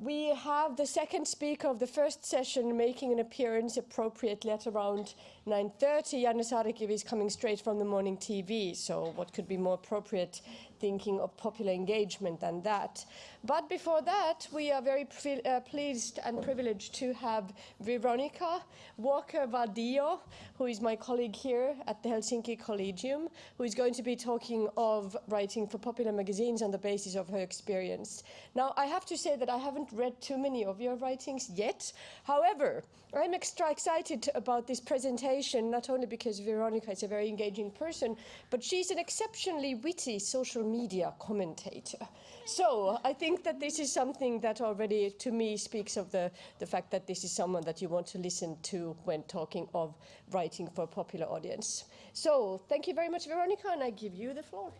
we have the second speaker of the first session making an appearance appropriately at around 9.30. Janne Saarikivi is coming straight from the morning TV, so what could be more appropriate thinking of popular engagement than that. But before that, we are very uh, pleased and privileged to have Veronica Walker-Vadillo, who is my colleague here at the Helsinki Collegium, who is going to be talking of writing for popular magazines on the basis of her experience. Now, I have to say that I haven't read too many of your writings yet. However, I'm extra excited about this presentation, not only because Veronica is a very engaging person, but she's an exceptionally witty social media commentator. So I think that this is something that already, to me, speaks of the, the fact that this is someone that you want to listen to when talking of writing for a popular audience. So thank you very much, Veronica, and I give you the floor.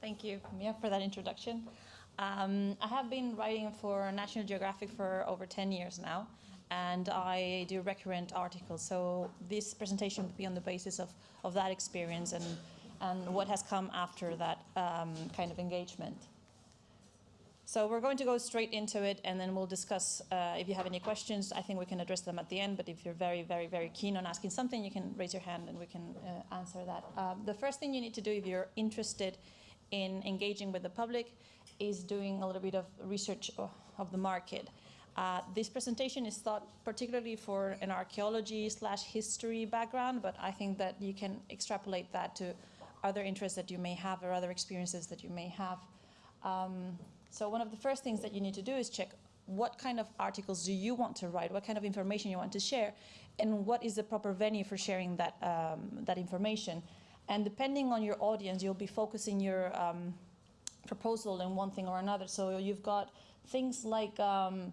Thank you, Mia, for that introduction. Um, I have been writing for National Geographic for over 10 years now, and I do recurrent articles. So this presentation will be on the basis of, of that experience and, and what has come after that um, kind of engagement. So we're going to go straight into it and then we'll discuss uh, if you have any questions. I think we can address them at the end, but if you're very, very, very keen on asking something, you can raise your hand and we can uh, answer that. Um, the first thing you need to do if you're interested in engaging with the public is doing a little bit of research of the market. Uh, this presentation is thought particularly for an archaeology slash history background, but I think that you can extrapolate that to other interests that you may have or other experiences that you may have. Um, so one of the first things that you need to do is check what kind of articles do you want to write, what kind of information you want to share, and what is the proper venue for sharing that, um, that information. And depending on your audience, you'll be focusing your um, proposal in one thing or another. So you've got things like um,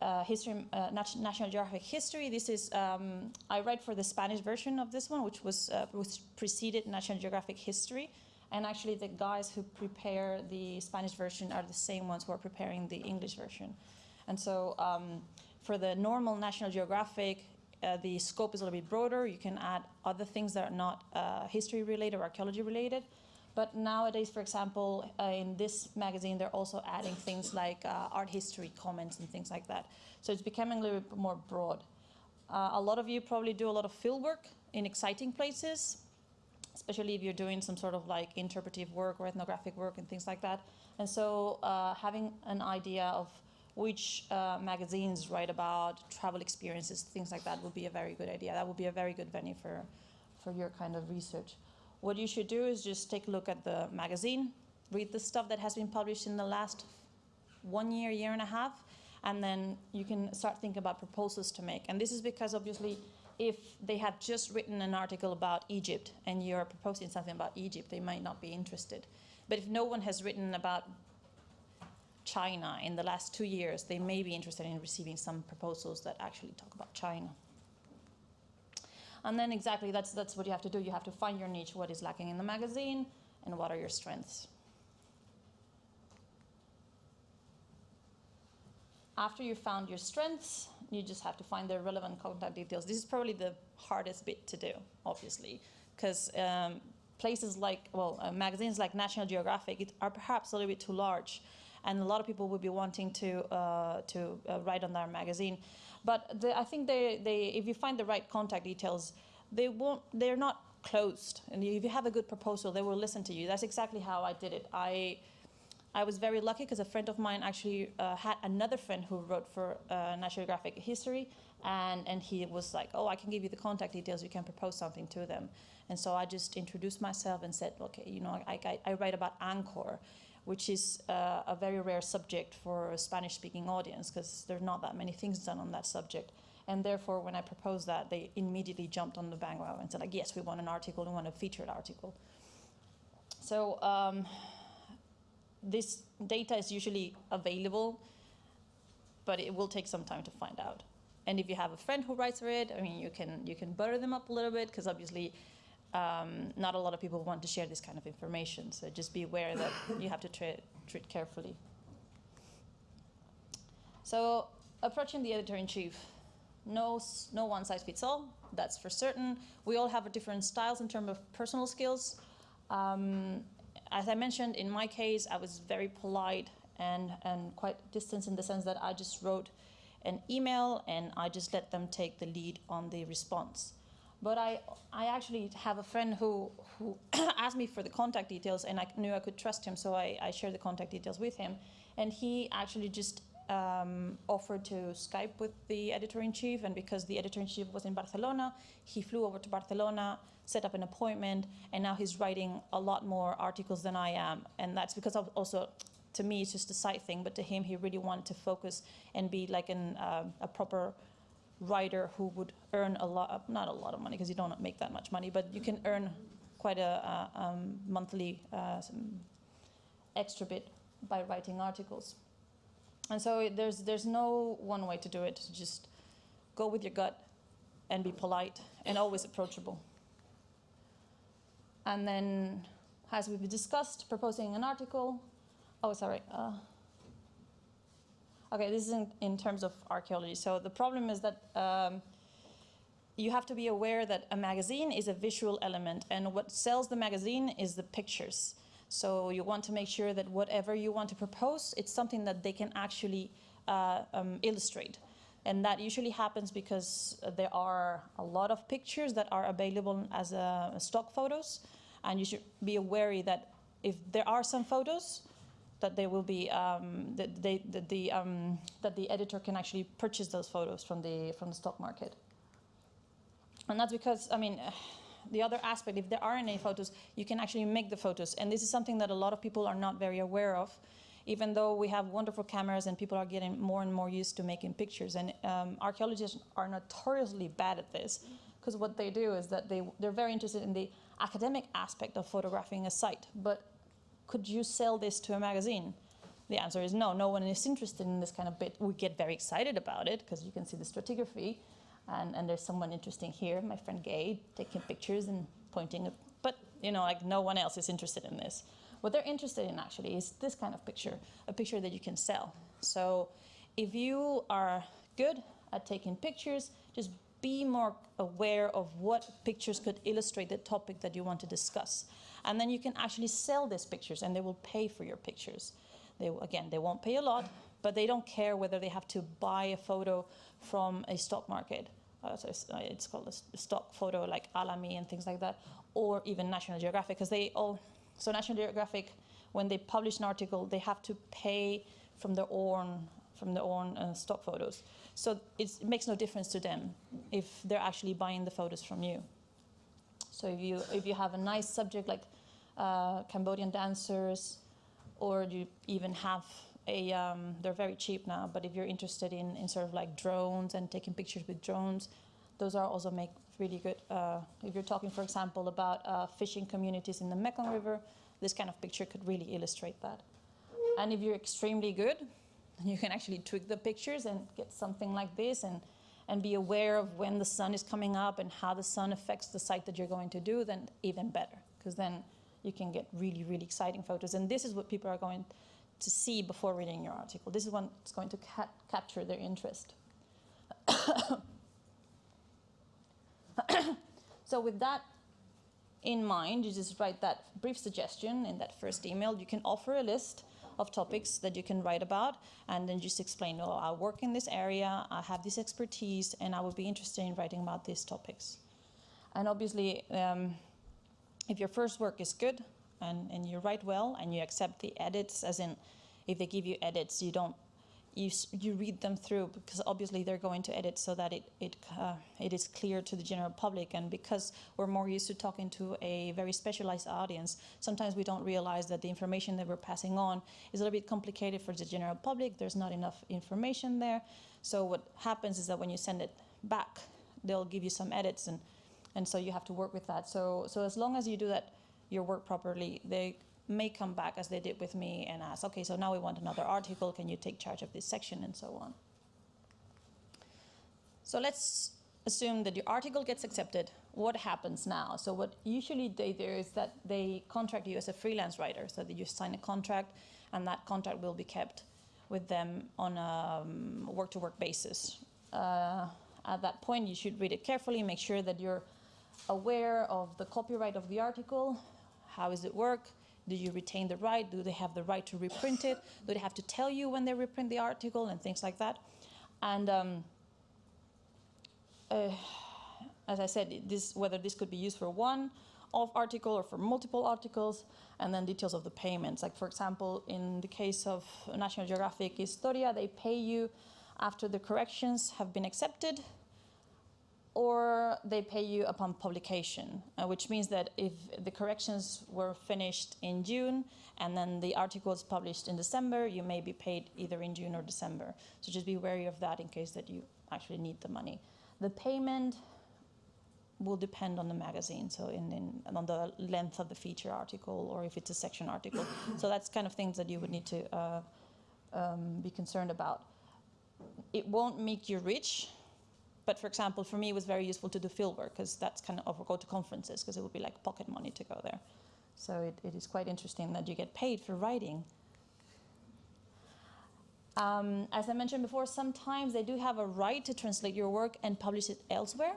uh, history, uh, National Geographic History. This is, um, I write for the Spanish version of this one, which was, uh, was preceded National Geographic History. And actually the guys who prepare the Spanish version are the same ones who are preparing the English version. And so um, for the normal National Geographic, uh, the scope is a little bit broader. You can add other things that are not uh, history related or archaeology related. But nowadays, for example, uh, in this magazine, they're also adding things like uh, art history comments and things like that. So it's becoming a little bit more broad. Uh, a lot of you probably do a lot of field work in exciting places, especially if you're doing some sort of like interpretive work or ethnographic work and things like that. And so uh, having an idea of which uh, magazines write about travel experiences, things like that would be a very good idea. That would be a very good venue for, for your kind of research. What you should do is just take a look at the magazine, read the stuff that has been published in the last one year, year and a half, and then you can start thinking about proposals to make. And this is because obviously if they have just written an article about Egypt and you're proposing something about Egypt, they might not be interested. But if no one has written about China in the last two years, they may be interested in receiving some proposals that actually talk about China. And then exactly that's, that's what you have to do. You have to find your niche, what is lacking in the magazine, and what are your strengths. After you found your strengths, you just have to find the relevant contact details. This is probably the hardest bit to do, obviously, because um, places like, well, uh, magazines like National Geographic are perhaps a little bit too large and a lot of people would be wanting to uh, to uh, write on their magazine. But the, I think they, they, if you find the right contact details, they won't, they're not closed. And if you have a good proposal, they will listen to you. That's exactly how I did it. I, I was very lucky because a friend of mine actually uh, had another friend who wrote for uh, National Geographic History, and, and he was like, oh, I can give you the contact details, you can propose something to them. And so I just introduced myself and said, okay, you know, I, I, I write about Angkor which is uh, a very rare subject for a Spanish-speaking audience because there are not that many things done on that subject. And therefore, when I proposed that, they immediately jumped on the bandwagon and said, like, yes, we want an article, we want a featured article. So um, this data is usually available, but it will take some time to find out. And if you have a friend who writes for it, I mean, you can, you can butter them up a little bit because obviously um, not a lot of people want to share this kind of information. So just be aware that you have to treat, treat carefully. So approaching the editor-in-chief, no, no one size fits all, that's for certain. We all have different styles in terms of personal skills. Um, as I mentioned, in my case, I was very polite and, and quite distant in the sense that I just wrote an email and I just let them take the lead on the response. But I, I actually have a friend who, who asked me for the contact details and I knew I could trust him, so I, I shared the contact details with him. And he actually just um, offered to Skype with the editor-in-chief, and because the editor-in-chief was in Barcelona, he flew over to Barcelona, set up an appointment, and now he's writing a lot more articles than I am. And that's because of also, to me, it's just a side thing, but to him, he really wanted to focus and be like an, uh, a proper writer who would earn a lot, not a lot of money, because you don't make that much money, but you can earn quite a, um, monthly uh, extra bit by writing articles. And so there's, there's no one way to do it. Just go with your gut and be polite and always approachable. And then, as we've discussed, proposing an article. Oh, sorry. Uh, okay, this is in, in terms of archaeology. So the problem is that um, you have to be aware that a magazine is a visual element, and what sells the magazine is the pictures. So you want to make sure that whatever you want to propose, it's something that they can actually uh, um, illustrate. And that usually happens because there are a lot of pictures that are available as uh, stock photos, and you should be aware that if there are some photos, that they will be um, that they that the um, that the editor can actually purchase those photos from the from the stock market. And that's because I mean the other aspect, if there are any photos, you can actually make the photos. And this is something that a lot of people are not very aware of, even though we have wonderful cameras and people are getting more and more used to making pictures. And um, archaeologists are notoriously bad at this, because what they do is that they, they're very interested in the academic aspect of photographing a site. But could you sell this to a magazine? The answer is no, no one is interested in this kind of bit. We get very excited about it, because you can see the stratigraphy, and, and there's someone interesting here, my friend Gay, taking pictures and pointing. But you know, like no one else is interested in this. What they're interested in actually is this kind of picture, a picture that you can sell. So if you are good at taking pictures, just be more aware of what pictures could illustrate the topic that you want to discuss. And then you can actually sell these pictures and they will pay for your pictures. They, again, they won't pay a lot, but they don't care whether they have to buy a photo from a stock market. Uh, so it's, uh, it's called a stock photo like Alamy and things like that, or even National Geographic, because they all, so National Geographic, when they publish an article, they have to pay from their own, from their own uh, stock photos. So it makes no difference to them if they're actually buying the photos from you. So if you, if you have a nice subject like uh, Cambodian dancers, or you even have a, um, they're very cheap now, but if you're interested in, in sort of like drones and taking pictures with drones, those are also make really good. Uh, if you're talking, for example, about uh, fishing communities in the Mekong River, this kind of picture could really illustrate that. And if you're extremely good, you can actually tweak the pictures and get something like this and, and be aware of when the sun is coming up and how the sun affects the site that you're going to do, then even better, because then you can get really, really exciting photos. And this is what people are going to see before reading your article. This is what's going to ca- capture their interest. so with that in mind, you just write that brief suggestion in that first email. You can offer a list of topics that you can write about, and then just explain, oh, I work in this area, I have this expertise, and I would be interested in writing about these topics. And obviously, um, if your first work is good and, and you write well and you accept the edits, as in if they give you edits, you don't you, you read them through because obviously they're going to edit so that it it, uh, it is clear to the general public. And because we're more used to talking to a very specialized audience sometimes we don't realize that the information that we're passing on is a little bit complicated for the general public. There's not enough information there. So what happens is that when you send it back they'll give you some edits and and so you have to work with that. So so as long as you do that your work properly they may come back as they did with me and ask okay so now we want another article. Can you take charge of this section? and so on. So let's assume that your article gets accepted. What happens now? So what usually they do is that they contract you as a freelance writer so that you sign a contract and that contract will be kept with them on a um, work-to-work basis. Uh, at that point you should read it carefully make sure that you're aware of the copyright of the article how does it work Do you retain the right? Do they have the right to reprint it? Do they have to tell you when they reprint the article and things like that? And um, uh, as I said, this, whether this could be used for one of article or for multiple articles, and then details of the payments. Like for example, in the case of National Geographic Historia, they pay you after the corrections have been accepted, or they pay you upon publication, uh, which means that if the corrections were finished in June and then the article is published in December, you may be paid either in June or December. So just be wary of that in case that you actually need the money. The payment will depend on the magazine, so in, in on the length of the feature article or if it's a section article. so that's kind of things that you would need to uh, um, be concerned about. It won't make you rich, but for example, for me, it was very useful to do field work because that's kind of, or go to conferences because it would be like pocket money to go there. So it, it is quite interesting that you get paid for writing. Um, as I mentioned before, sometimes they do have a right to translate your work and publish it elsewhere.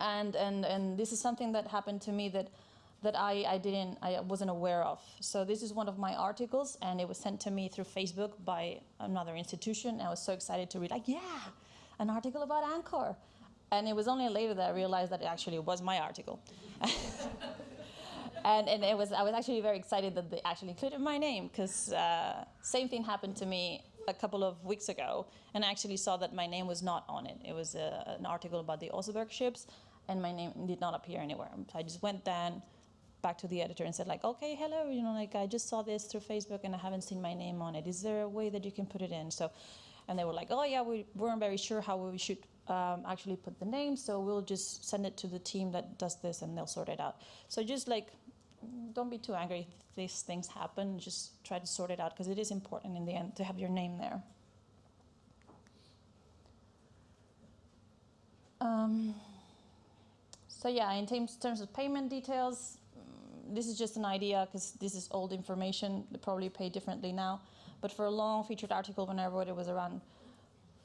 And, and, and this is something that happened to me that, that I, I didn't, I wasn't aware of. So this is one of my articles and it was sent to me through Facebook by another institution. I was so excited to read, like, yeah, an article about Angkor. And it was only later that I realized that it actually was my article. and, and it was, I was actually very excited that they actually included my name because uh, same thing happened to me a couple of weeks ago and I actually saw that my name was not on it. It was uh, an article about the Oseberg ships and my name did not appear anywhere. So I just went then back to the editor and said like, okay, hello, you know, like I just saw this through Facebook and I haven't seen my name on it. Is there a way that you can put it in? So, and they were like, oh yeah, we weren't very sure how we should um, actually put the name, so we'll just send it to the team that does this and they'll sort it out. So just like, don't be too angry if these things happen, just try to sort it out because it is important in the end to have your name there. Um, so yeah, in terms, terms of payment details, mm, this is just an idea because this is old information. They probably pay differently now. But for a long featured article, when I wrote it was around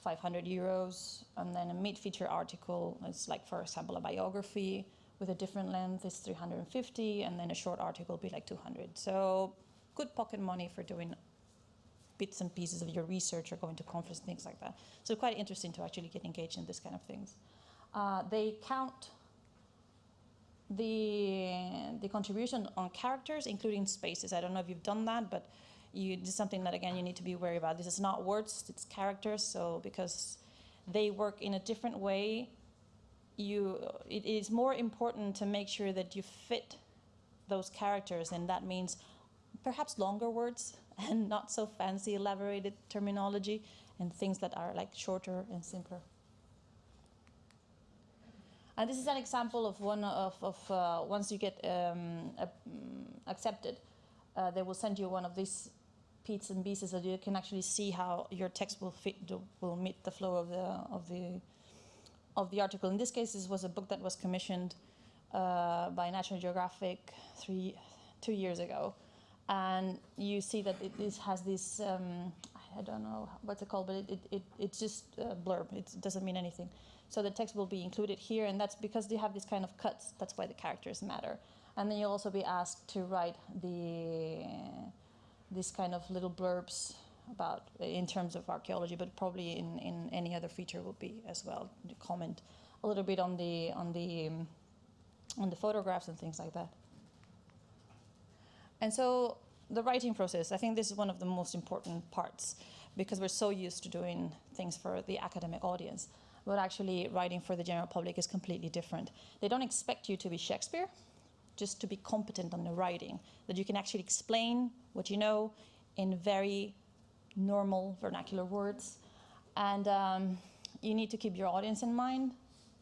500 euros. And then a mid-feature article it's like, for example, a biography with a different length is 350. And then a short article will be like 200. So good pocket money for doing bits and pieces of your research or going to conference, things like that. So quite interesting to actually get engaged in this kind of things. Uh, they count the, the contribution on characters, including spaces. I don't know if you've done that, but you, this is something that, again, you need to be wary about. This is not words, it's characters, so because they work in a different way, you, it is more important to make sure that you fit those characters, and that means perhaps longer words and not so fancy, elaborated terminology, and things that are like shorter and simpler. And this is an example of one of, of uh, once you get um, uh, accepted, uh, they will send you one of these bits and pieces so you can actually see how your text will fit, will meet the flow of the of the of the article. In this case, this was a book that was commissioned uh, by National Geographic three two years ago, and you see that it, it has this. Um, I don't know what's it called, but it, it, it it's just a blurb. It doesn't mean anything. So the text will be included here, and that's because they have these kind of cuts. That's why the characters matter. And then you'll also be asked to write the this kind of little blurbs about in terms of archaeology, but probably in, in any other feature would be as well. To comment a little bit on the on the um, on the photographs and things like that. And so the writing process, I think this is one of the most important parts because we're so used to doing things for the academic audience but actually writing for the general public is completely different. They don't expect you to be Shakespeare, just to be competent on the writing, that you can actually explain what you know in very normal vernacular words. And um, you need to keep your audience in mind.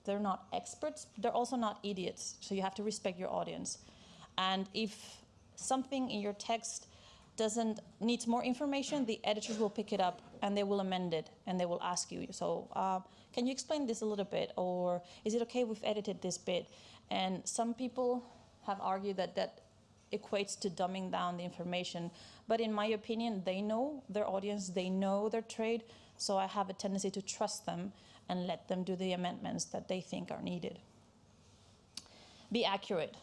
They're not experts, they're also not idiots, so you have to respect your audience. And if something in your text doesn't needs more information, the editors will pick it up and they will amend it and they will ask you. So uh, can you explain this a little bit? Or is it okay we've edited this bit? And some people have argued that that equates to dumbing down the information. But in my opinion, they know their audience, they know their trade. So I have a tendency to trust them and let them do the amendments that they think are needed. Be accurate.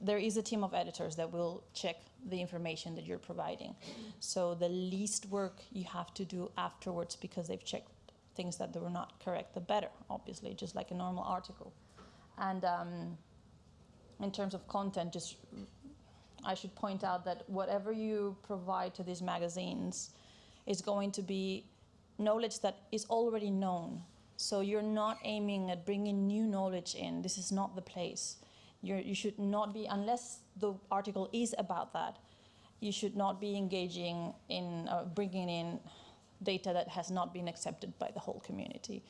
there is a team of editors that will check the information that you're providing. So the least work you have to do afterwards because they've checked things that were not correct, the better, obviously, just like a normal article. And um, in terms of content, just I should point out that whatever you provide to these magazines is going to be knowledge that is already known. So you're not aiming at bringing new knowledge in. This is not the place. You're, you should not be, unless the article is about that, you should not be engaging in uh, bringing in data that has not been accepted by the whole community.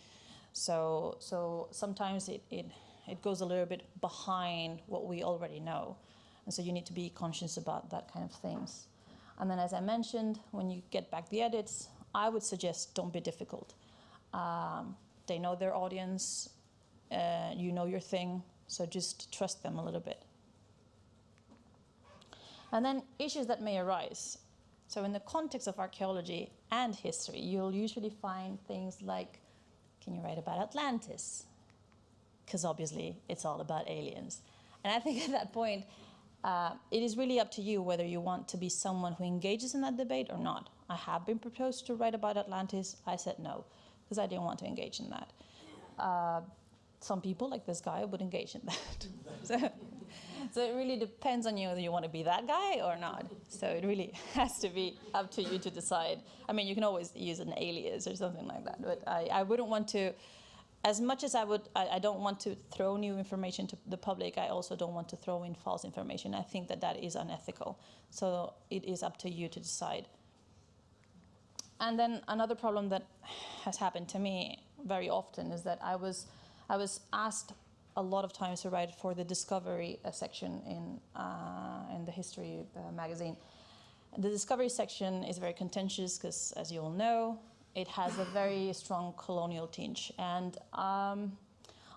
So, so sometimes it, it, it goes a little bit behind what we already know. And so you need to be conscious about that kind of things. And then as I mentioned, when you get back the edits, I would suggest don't be difficult. Um, they know their audience, uh, you know your thing, so just trust them a little bit. And then issues that may arise. So in the context of archaeology and history, you'll usually find things like, can you write about Atlantis? Because obviously it's all about aliens. And I think at that point, uh, it is really up to you whether you want to be someone who engages in that debate or not. I have been proposed to write about Atlantis. I said no, because I didn't want to engage in that. Uh, some people, like this guy, would engage in that. so, so it really depends on you whether you want to be that guy or not. So it really has to be up to you to decide. I mean, you can always use an alias or something like that, but I, I wouldn't want to as much as I would, I, I, don't want to throw new information to the public, I also don't want to throw in false information. I think that that is unethical. So it is up to you to decide. And then another problem that has happened to me very often is that I was, I was asked a lot of times to write for the Discovery uh, section in, uh, in the History uh, magazine. The Discovery section is very contentious because, as you all know, it has a very strong colonial tinge. And um,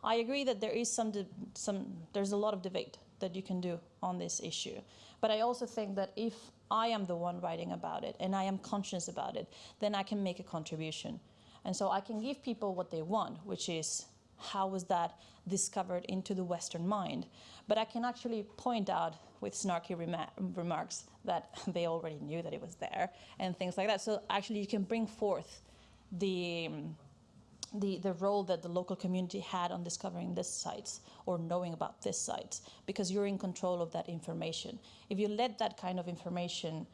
I agree that there is some, some, there's a lot of debate that you can do on this issue. But I also think that if I am the one writing about it and I am conscious about it, then I can make a contribution. And so I can give people what they want, which is how was that discovered into the Western mind? But I can actually point out with snarky remarks that they already knew that it was there and things like that. So actually you can bring forth the, the, the role that the local community had on discovering these sites or knowing about these sites because you're in control of that information. If you let that kind of information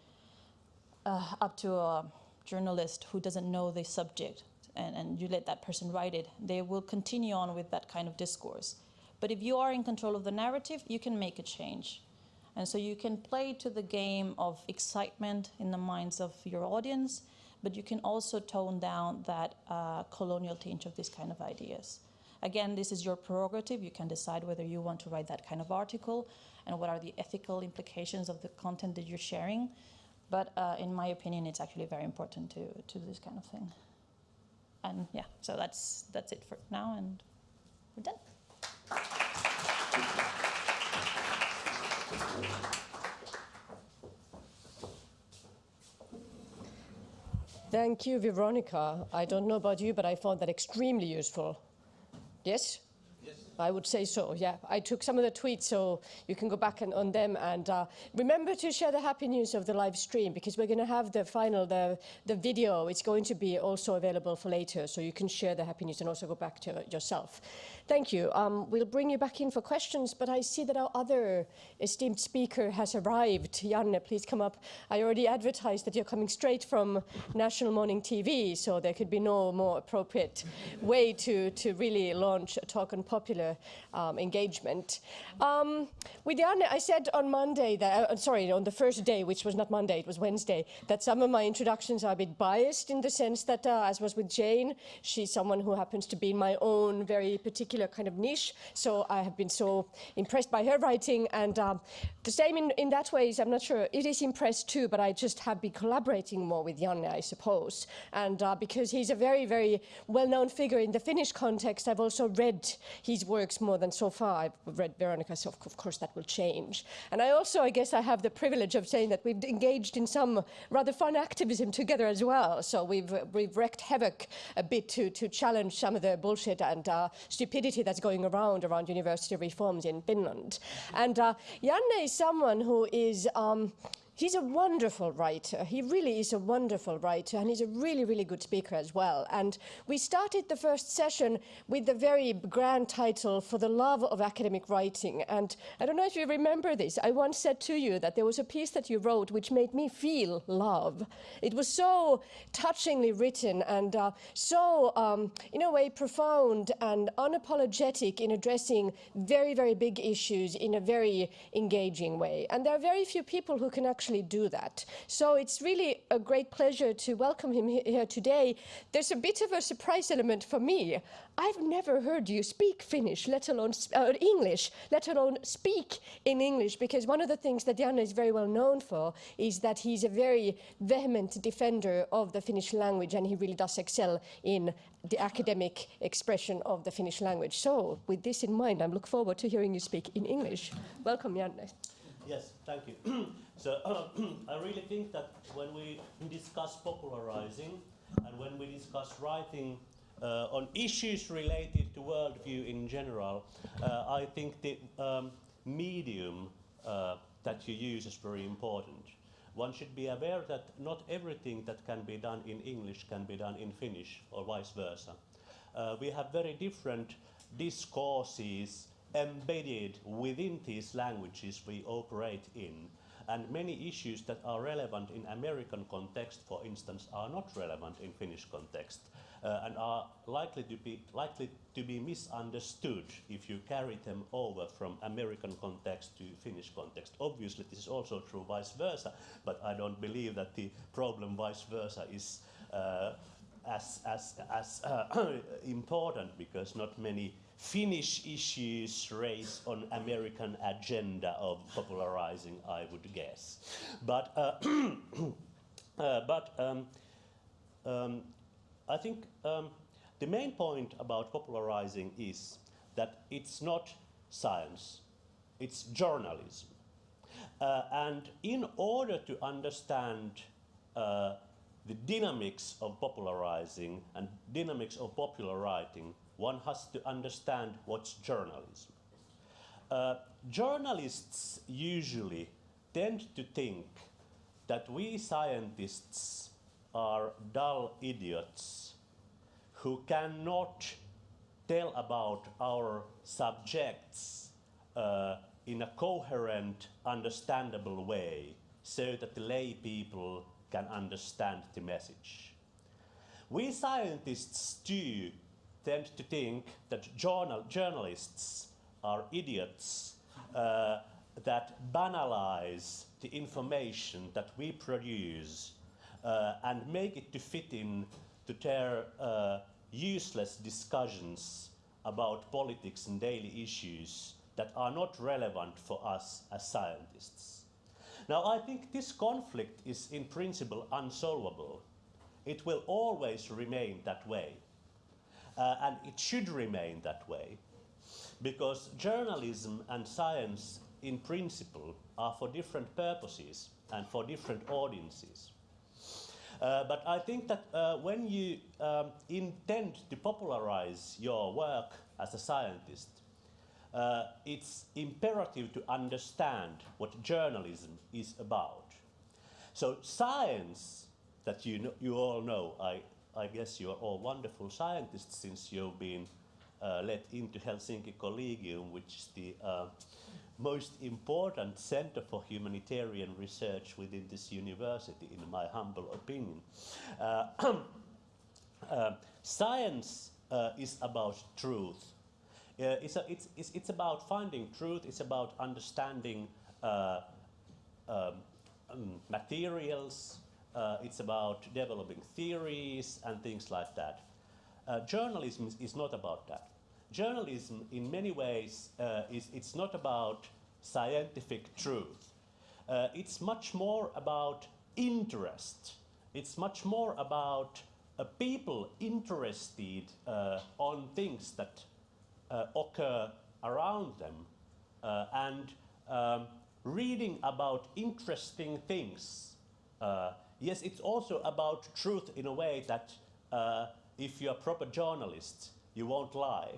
uh, up to a journalist who doesn't know the subject and, and you let that person write it, they will continue on with that kind of discourse. But if you are in control of the narrative, you can make a change. And so you can play to the game of excitement in the minds of your audience but you can also tone down that uh, colonial tinge of these kind of ideas. Again, this is your prerogative. You can decide whether you want to write that kind of article and what are the ethical implications of the content that you're sharing. But uh, in my opinion, it's actually very important to, to do this kind of thing. And yeah, so that's, that's it for now, and we're done. Thank you, Veronica. I don't know about you, but I found that extremely useful. Yes? I would say so, yeah. I took some of the tweets, so you can go back and, on them. And uh, remember to share the happy news of the live stream, because we're going to have the final, the, the video. It's going to be also available for later, so you can share the happy news and also go back to it yourself. Thank you. Um, we'll bring you back in for questions, but I see that our other esteemed speaker has arrived. Janne, please come up. I already advertised that you're coming straight from National Morning TV, so there could be no more appropriate way to, to really launch a talk on popular um, engagement. Um, with Janne, I said on Monday, that, uh, sorry, on the first day, which was not Monday, it was Wednesday, that some of my introductions are a bit biased in the sense that, uh, as was with Jane, she's someone who happens to be in my own very particular kind of niche. So I have been so impressed by her writing. And um, the same in, in that ways, I'm not sure, it is impressed too, but I just have been collaborating more with Janne, I suppose. And uh, because he's a very, very well-known figure in the Finnish context, I've also read his works more than so far I've read Veronica, so of, course that will change. And I also, I guess I have the privilege of saying that we've engaged in some rather fun activism together as well. So we've, we've wreaked havoc a bit to, to challenge some of the bullshit and uh, stupidity that's going around around university reforms in Finland. And uh, Janne is someone who is um, He's a wonderful writer. He really is a wonderful writer, and he's a really, really good speaker as well. And we started the first session with the very grand title, For the Love of Academic Writing. And I don't know if you remember this. I once said to you that there was a piece that you wrote which made me feel love. It was so touchingly written and uh, so, um, in a way, profound and unapologetic in addressing very, very big issues in a very engaging way. And there are very few people who can actually actually do that. So it's really a great pleasure to welcome him here today. There's a bit of a surprise element for me. I've never heard you speak Finnish, let alone uh, English, let alone speak in English, because one of the things that Janne is very well known for is that he's a very vehement defender of the Finnish language, and he really does excel in the academic expression of the Finnish language. So, with this in mind, I look forward to hearing you speak in English. Welcome, Janne. Yes, thank you. so I really think that when we discuss popularizing and when we discuss writing uh, on issues related to worldview in general, uh, I think the um, medium uh, that you use is very important. One should be aware that not everything that can be done in English can be done in Finnish or vice versa. Uh, we have very different discourses embedded within these languages we operate in. And many issues that are relevant in American context, for instance, are not relevant in Finnish context uh, and are likely to, be, likely to be misunderstood if you carry them over from American context to Finnish context. Obviously, this is also true vice versa, but I don't believe that the problem vice versa is uh, as, as, as uh, important because not many Finnish issues raised on American agenda of popularizing, I would guess. But, uh, uh, but um, um, I think um, the main point about popularizing is that it's not science, it's journalism. Uh, and in order to understand uh, the dynamics of popularizing and dynamics of popular writing, one has to understand what's journalism. Uh, journalists usually tend to think that we scientists are dull idiots who cannot tell about our subjects uh, in a coherent, understandable way so that the lay people can understand the message. We scientists too tend to think that journal journalists are idiots uh, that banalize the information that we produce uh, and make it to fit in to their uh, useless discussions about politics and daily issues that are not relevant for us as scientists. Now, I think this conflict is in principle unsolvable. It will always remain that way. Uh, and it should remain that way because journalism and science in principle are for different purposes and for different audiences. Uh, but I think that uh, when you um, intend to popularize your work as a scientist, uh, it's imperative to understand what journalism is about. So science, that you, know, you all know, I, I guess you are all wonderful scientists since you've been uh, let into Helsinki Collegium, which is the uh, most important center for humanitarian research within this university, in my humble opinion. Uh, uh science uh, is about truth. Uh, it's, a, it's, it's, it's, about finding truth, it's about understanding um, materials, uh, it's about developing theories and things like that. Uh, journalism is, not about that. Journalism, in many ways, uh, is it's not about scientific truth. Uh, it's much more about interest. It's much more about uh, people interested uh, on things that occur around them and um, reading about interesting things. Uh, yes, it's also about truth in a way that uh, if you're a proper journalist, you won't lie.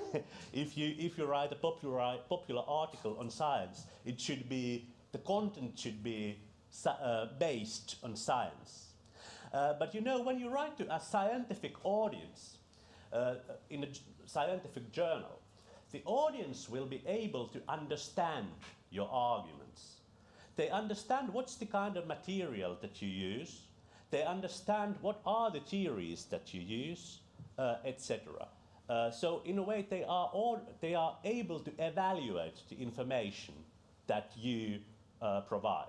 if, you, if you write a popular, popular article on science, it should be, the content should be uh, based on science. Uh, but you know, when you write to a scientific audience uh, in a scientific journal, the audience will be able to understand your arguments. They understand what's the kind of material that you use. They understand what are the theories that you use, uh, etc. Uh, so in a way, they are, all, they are able to evaluate the information that you uh, provide.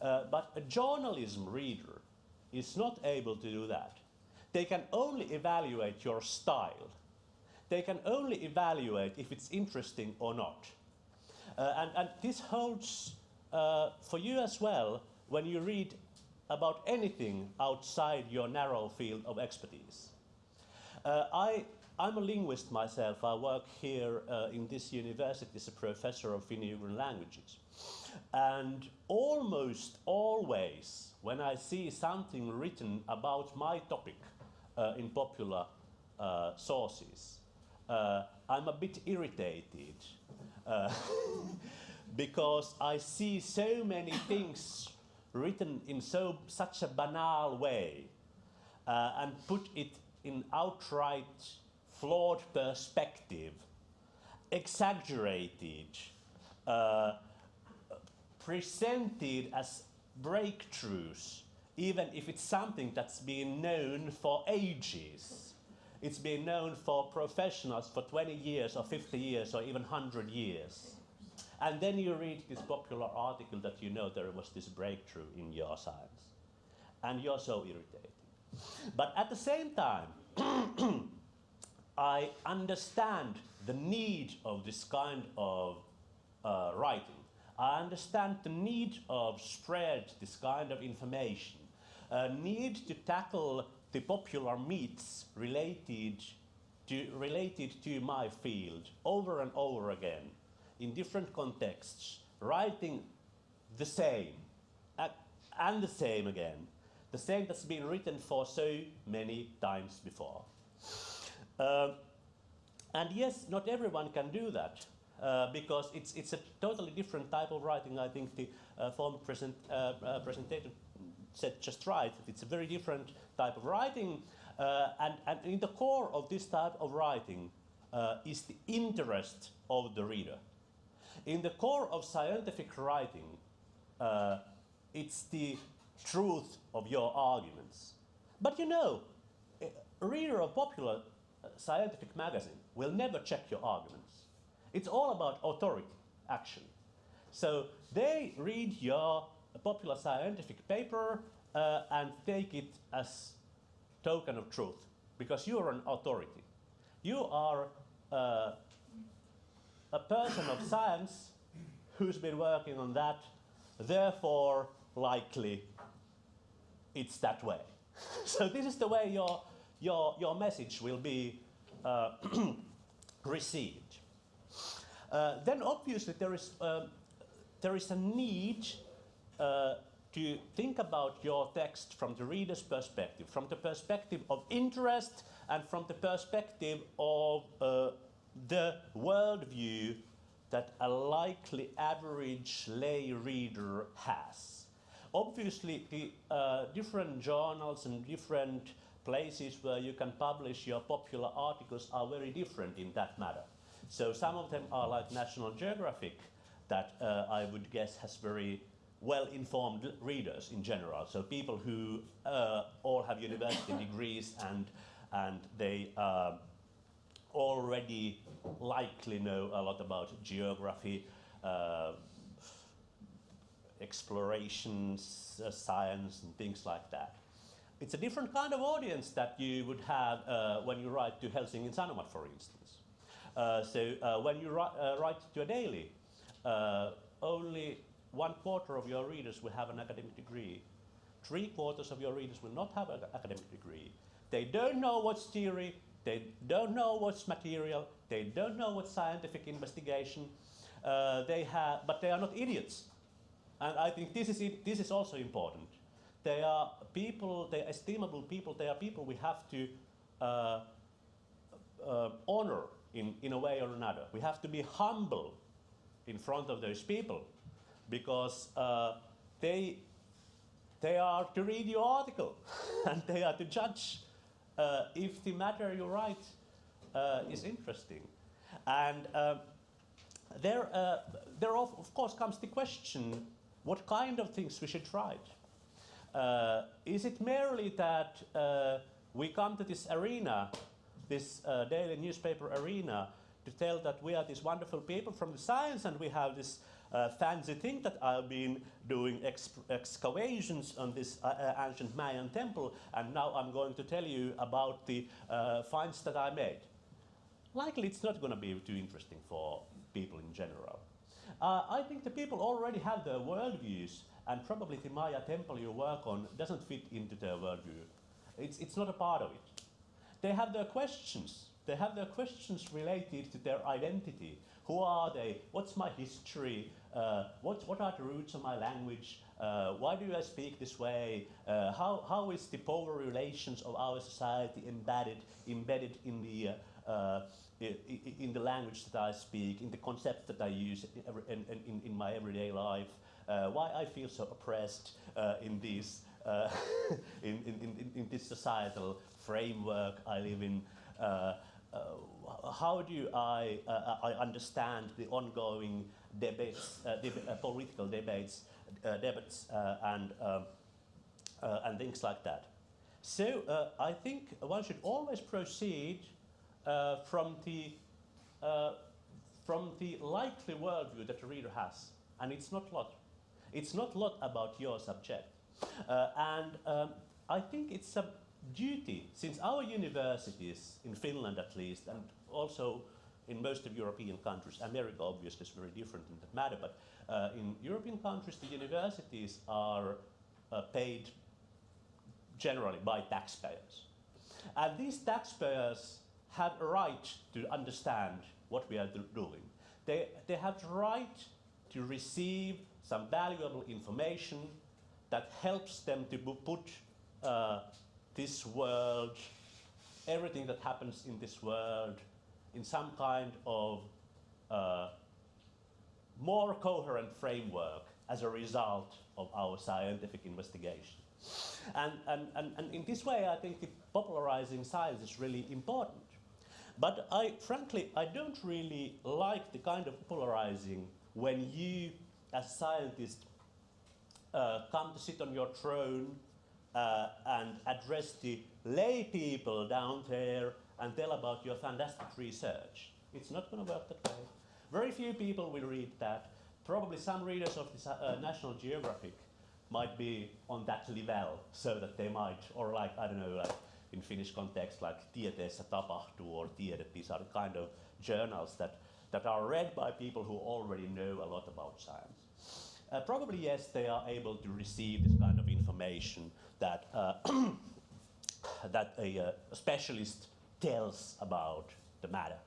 Uh, but a journalism reader is not able to do that. They can only evaluate your style. They can only evaluate if it's interesting or not. Uh, and, and, this holds uh, for you as well when you read about anything outside your narrow field of expertise. Uh, I, I'm a linguist myself. I work here uh, in this university as a professor of Finno-Ugric languages. And almost always, when I see something written about my topic uh, in popular uh, sources, uh, I'm a bit irritated uh, because I see so many things written in so such a banal way uh, and put it in outright flawed perspective, exaggerated, uh, presented as breakthroughs, even if it's something that's been known for ages. It's been known for professionals for 20 years or 50 years or even 100 years. And then you read this popular article that you know there was this breakthrough in your science. And you're so irritated. But at the same time, I understand the need of this kind of uh, writing. I understand the need of spread this kind of information, a need to tackle the popular myths related to, related to my field over and over again in different contexts, writing the same and the same again, the same that's been written for so many times before. Uh, and yes, not everyone can do that. Uh, because it's, it's a totally different type of writing. I think the uh, former present, uh, uh presentator said just right. It's a very different type of writing. Uh, and, and in the core of this type of writing uh, is the interest of the reader. In the core of scientific writing, it's the truth of your arguments. But you know, a reader of popular scientific magazine will never check your arguments. It's all about authority, action. So they read your popular scientific paper uh, and take it as token of truth because you are an authority. You are uh, a person of science who's been working on that, therefore likely it's that way. so this is the way your, your, your message will be uh, received. Uh, then obviously there is, um, there is a need uh, to think about your text from the reader's perspective, from the perspective of interest and from the perspective of uh, the worldview that a likely average lay reader has. Obviously, the uh, different journals and different places where you can publish your popular articles are very different in that matter. So some of them are like National Geographic that uh, I would guess has very well-informed readers in general. So people who uh, all have university degrees and, and they uh, already likely know a lot about geography, uh, explorations, uh, science and things like that. It's a different kind of audience that you would have uh, when you write to Helsingin Sanomat, for instance. Uh, so uh, when you write, uh, write to a daily, only one quarter of your readers will have an academic degree. Three quarters of your readers will not have an academic degree. They don't know what's theory, they don't know what's material, They don't know what scientific investigation uh, they have, but they are not idiots. And I think this is, this is also important. They are people, they are estimable people, they are people we have to uh, uh, honor in, in a way or another. We have to be humble in front of those people because uh, they, they are to read your article and they are to judge uh, if the matter you write uh, is interesting. And uh, there, there of, of course comes the question what kind of things we should write. Uh, is it merely that uh, we come to this arena, this uh, daily newspaper arena, to tell that we are these wonderful people from the science and we have this uh, fancy thing that I've been doing ex excavations on this uh, ancient Mayan temple and now I'm going to tell you about the uh, finds that I made. Likely it's not going to be too interesting for people in general. Uh, I think the people already have their worldviews and probably the Maya temple you work on doesn't fit into their worldview. It's, it's not a part of it. They have their questions. They have their questions related to their identity. Who are they? What's my history? Uh, what, what are the roots of my language? Uh, why do I speak this way? Uh, how, how is the power relations of our society embedded, embedded in the, uh, in the language that I speak, in the concepts that I use in, in, in, my everyday life? Uh, why I feel so oppressed uh, in, these, uh, in, in, in, this societal framework I live in? Uh, uh, how do I, uh, I understand the ongoing debates, uh, deb- uh, political debates, uh, debates uh, and, um, uh, and things like that? So uh, I think one should always proceed uh, from the uh, from the likely worldview that the reader has, and it's not lot. It's not lot about your subject, uh, and um, I think it's a duty since our universities in Finland at least, and also in most of European countries, America obviously is very different in that matter, but uh, in European countries the universities are uh, paid generally by taxpayers. And these taxpayers have a right to understand what we are doing. They, they have the right to receive some valuable information that helps them to put uh, this world, everything that happens in this world, in some kind of uh, more coherent framework as a result of our scientific investigation. And, and, and, and in this way, I think popularizing science is really important. But I, frankly, I don't really like the kind of polarizing when you, as a scientist, uh, come to sit on your throne uh, and address the lay people down there and tell about your fantastic research. It's not going to work that way. Very few people will read that. Probably some readers of the uh, National Geographic might be on that level, so that they might, or like, I don't know, like in Finnish context, like Tieteessä tapahtuu or Tiede, these are the kind of journals that, that are read by people who already know a lot about science. Uh, probably yes, they are able to receive this kind of information that, uh, that a, uh, a specialist tells about the matter.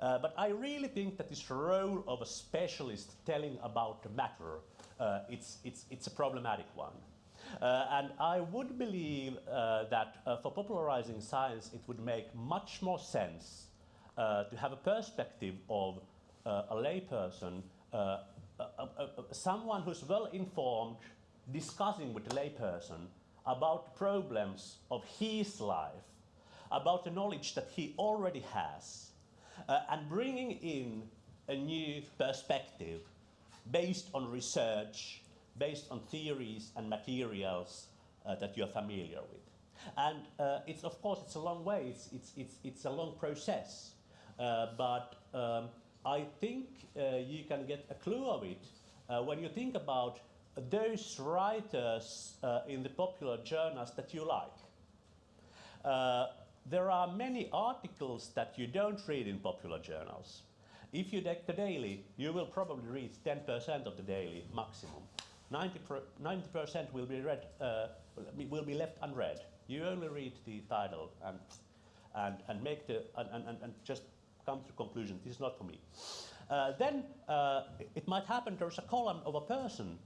Uh, but I really think that this role of a specialist telling about the matter, uh, it's, it's, it's a problematic one. Uh, and I would believe uh, that uh, for popularizing science, it would make much more sense to have a perspective of a layperson, someone who's well informed, discussing with a layperson about problems of his life, about the knowledge that he already has, uh, and bringing in a new perspective based on research, based on theories and materials uh, that you're familiar with. And uh, it's of course it's a long way. It's it's it's, it's a long process, uh, but um, I think uh, you can get a clue of it uh, when you think about those writers uh, in the popular journals that you like. There are many articles that you don't read in popular journals. If you take the daily, you will probably read 10% of the daily maximum. 90 percent will be read, uh, will be left unread. You only read the title and and and make the and, and, and just come to conclusion this is not for me. Uh, then uh, it might happen there's a column of a person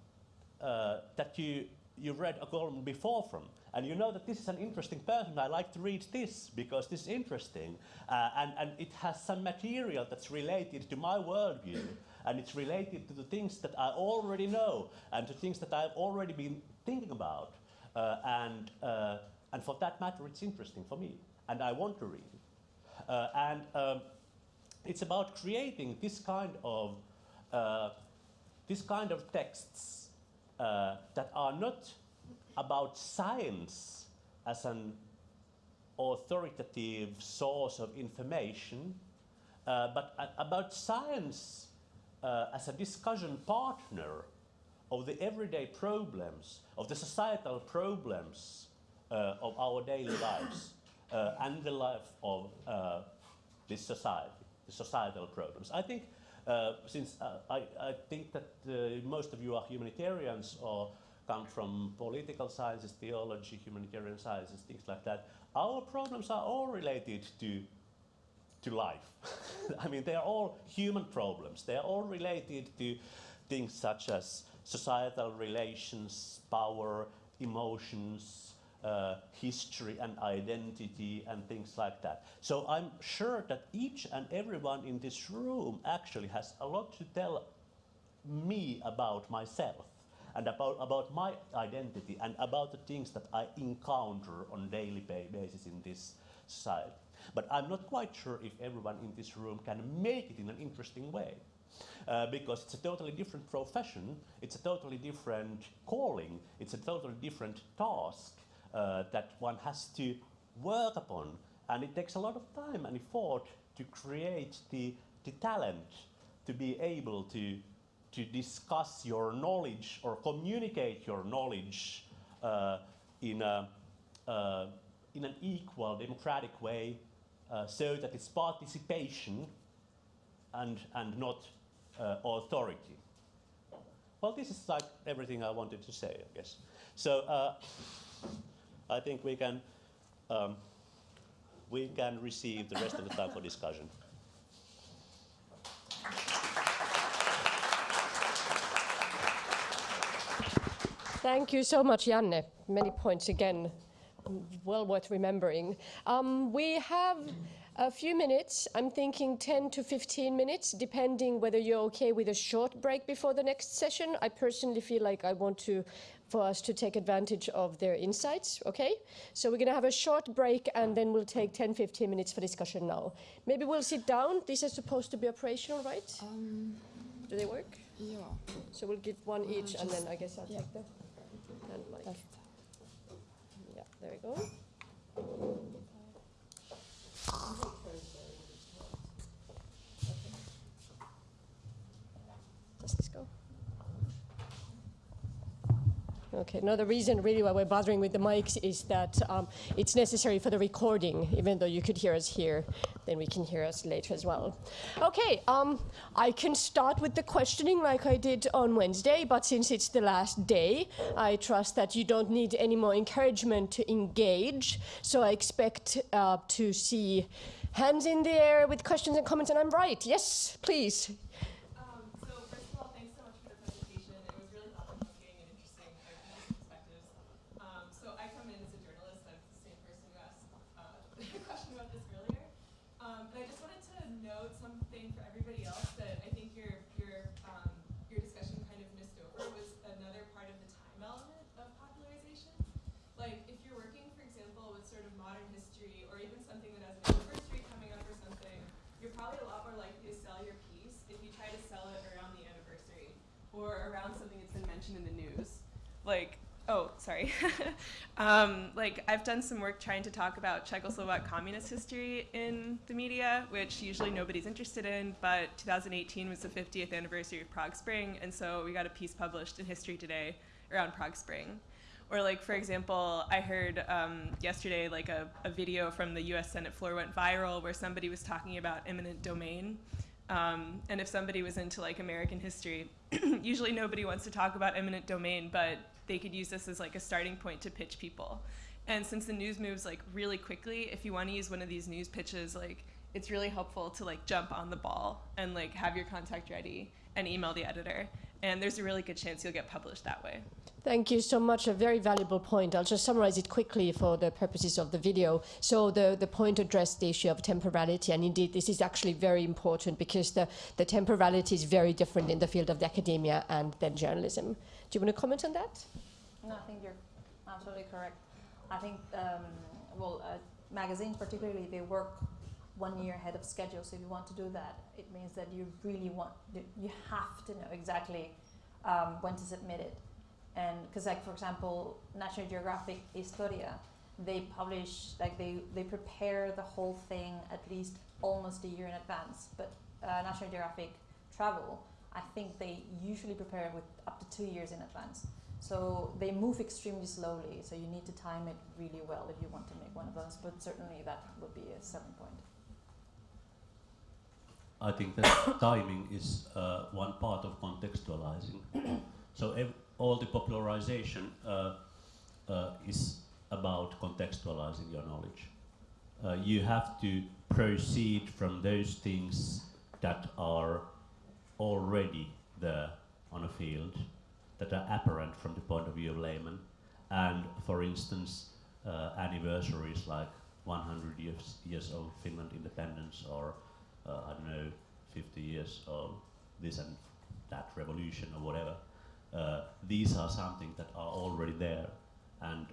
uh, that you you read a column before from, and you know that this is an interesting person. I like to read this because this is interesting, uh, and and it has some material that's related to my worldview, and it's related to the things that I already know and to things that I've already been thinking about, uh, and uh, and for that matter, it's interesting for me, and I want to read uh, and. Um, it's about creating this kind of uh, this kind of texts uh, that are not about science as an authoritative source of information, uh, but a- about science uh, as a discussion partner of the everyday problems, of the societal problems uh, of our daily lives uh, and the life of uh, this society, the societal problems. I think, uh, since uh, I, I think that most of you are humanitarians or come from political sciences, theology, humanitarian sciences, things like that, our problems are all related to to life. I mean, they are all human problems. They are all related to things such as societal relations, power, emotions, uh, history and identity, and things like that. So I'm sure that each and everyone in this room actually has a lot to tell me about myself and about, about my identity and about the things that I encounter on daily basis in this society. But I'm not quite sure if everyone in this room can make it in an interesting way. Uh, because it's a totally different profession, it's a totally different calling, it's a totally different task uh, that one has to work upon. And it takes a lot of time and effort to create the, the talent to be able to, to discuss your knowledge or communicate your knowledge uh, in, a, uh, in an equal, democratic way uh, so that it's participation and, and not uh, authority. Well, this is like everything I wanted to say, I guess. So uh, I think we can, um, we can receive the rest of the time for discussion. Thank you so much, Janne. Many points again, well worth remembering. Um, we have a few minutes. I'm thinking 10 to 15 minutes, depending whether you're okay with a short break before the next session. I personally feel like I want to, for us to take advantage of their insights. Okay, so we're going to have a short break, and then we'll take 10, 15 minutes for discussion now. Maybe we'll sit down. These are supposed to be operational, right? Um, Do they work? ja, So we'll give one each, and just- then I guess I'll yeah. take the and mic. There we go. Does this go? Okay, no, the reason really why we're bothering with the mics is that um, it's necessary for the recording, even though you could hear us here, then we can hear us later as well. Okay, um, I can start with the questioning like I did on Wednesday, but since it's the last day, I trust that you don't need any more encouragement to engage. So I expect uh, to see hands in the air with questions and comments, and I'm right. Yes, please. Um, so first of all, thanks so much for the presentation. It was really thought-provoking and interesting. I have different perspectives. Um, so I come in as a journalist. I'm the same person who asked uh, a question about this earlier. Um, and I just wanted to note something for everybody else that I think your your um, your discussion kind of missed over was another part of the time element of popularization. Like if you're working, for example, with sort of modern history or even something that has an anniversary coming up or something, you're probably a lot more likely to sell your piece if you try to sell it around the anniversary or around something that's been mentioned in the news. Like, oh, sorry. um, like, I've done some work trying to talk about Czechoslovak communist history in the media, which usually nobody's interested in, but 2018 was the 50th anniversary of Prague Spring, and so we got a piece published in History Today around Prague Spring. Or like, for example, I heard um, yesterday like a, a video from the U.S. Senate floor went viral where somebody was talking about eminent domain. Um, and if somebody was into like American history, usually nobody wants to talk about eminent domain, but they could use this as like a starting point to pitch people. And since the news moves like really quickly, if you want to use one of these news pitches, like it's really helpful to like jump on the ball and like have your contact ready and email the editor. And there's a really good chance you'll get published that way. Thank you so much. A very valuable point. I'll just summarize it quickly for the purposes of the video. So the, the point addressed the issue of temporality, and indeed this is actually very important because the, the temporality is very different in the field of the academia and then journalism. Do you want to comment on that? No, I think you're absolutely correct. I think, um, well, uh, magazines particularly, they work one year ahead of schedule. So if you want to do that, it means that you really want, you have to know exactly um, when to submit it. And because, like for example, National Geographic Historia, they publish like they they prepare the whole thing at least almost a year in advance. But uh, National Geographic Travel, I think they usually prepare with up to two years in advance. So they move extremely slowly. So you need to time it really well if you want to make one of those. But certainly that would be a selling point. I think that timing is uh, one part of contextualizing. so all the popularization uh, uh, is about contextualizing your knowledge. Uh, you have to proceed from those things that are already there on a field, that are apparent from the point of view of layman. And for instance, uh, anniversaries like 100 years, years of Finland independence or uh, I don't know, 50 years of this and that revolution or whatever. Uh, these are something that are already there, and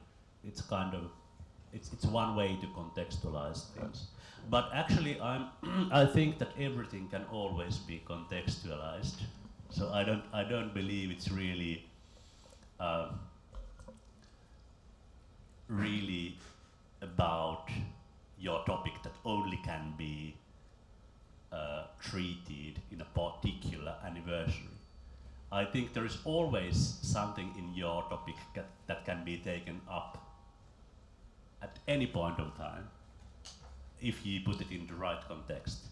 it's kind of it's it's one way to contextualize things. But actually, I'm I think that everything can always be contextualized. So I don't I don't believe it's really uh, really about your topic that only can be uh, treated in a particular anniversary. I think there is always something in your topic that, that can be taken up at any point of time if you put it in the right context.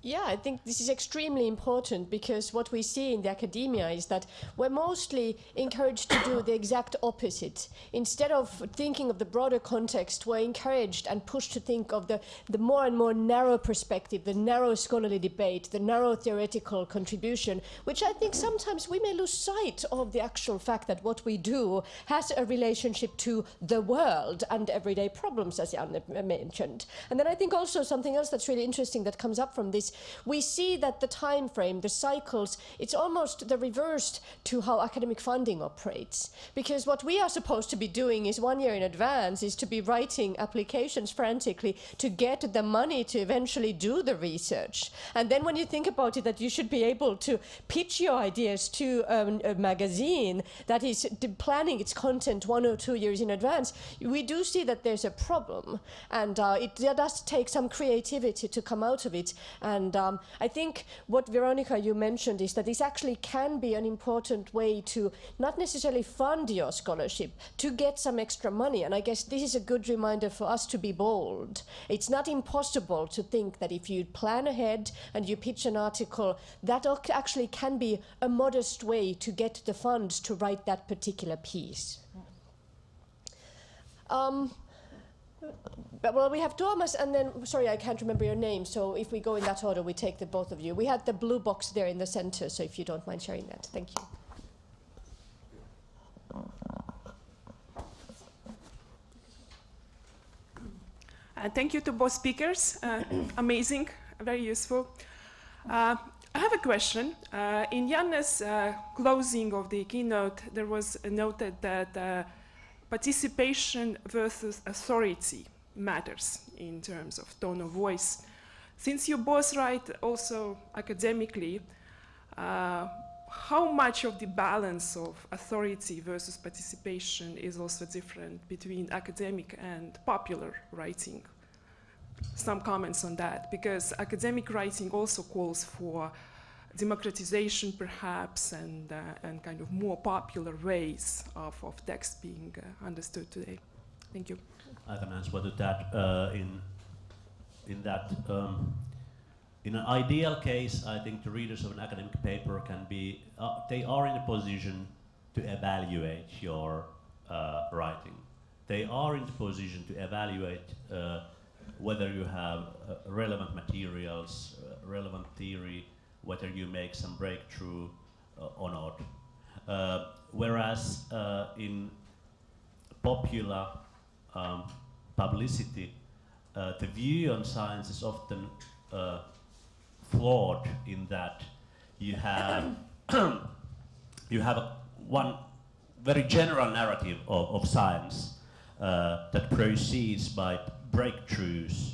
Yeah, I think this is extremely important because what we see in the academia is that we're mostly encouraged to do the exact opposite. Instead of thinking of the broader context, we're encouraged and pushed to think of the, the more and more narrow perspective, the narrow scholarly debate, the narrow theoretical contribution, which I think sometimes we may lose sight of the actual fact that what we do has a relationship to the world and everyday problems, as Jan mentioned. And then I think also something else that's really interesting that comes up from this we see that the time frame, the cycles, it's almost the reversed to how academic funding operates. Because what we are supposed to be doing is one year in advance is to be writing applications frantically to get the money to eventually do the research. And then when you think about it, that you should be able to pitch your ideas to um, a magazine that is planning its content one or two years in advance, we do see that there's a problem. And uh, it does take some creativity to come out of it. And and um, I think what Veronica you mentioned is that this actually can be an important way to not necessarily fund your scholarship, to get some extra money. And I guess this is a good reminder for us to be bold. It's not impossible to think that if you plan ahead and you pitch an article, that actually can be a modest way to get the funds to write that particular piece. Um, but, well, we have Thomas, and then sorry, I can't remember your name. So if we go in that order, we take the both of you. We had the blue box there in the center. So if you don't mind sharing that, thank you. Uh, thank you to both speakers. Uh, amazing, very useful. Uh, I have a question. Uh, in Janne's uh, closing of the keynote, there was noted that uh, participation versus authority matters in terms of tone of voice. Since you both write also academically, uh, how much of the balance of authority versus participation is also different between academic and popular writing? Some comments on that, because academic writing also calls for democratization perhaps and, uh, and kind of more popular ways of, of text being uh, understood today. Thank you. I can answer to that uh, in, in that um, in an ideal case, I think the readers of an academic paper can be, uh, they are in a position to evaluate your uh, writing. They are in the position to evaluate uh, whether you have relevant materials, relevant theory, whether you make some breakthrough uh, or not. Uh, whereas uh, in popular um, publicity, the view on science is often flawed in that you have you have a, one very general narrative of, of science uh, that proceeds by breakthroughs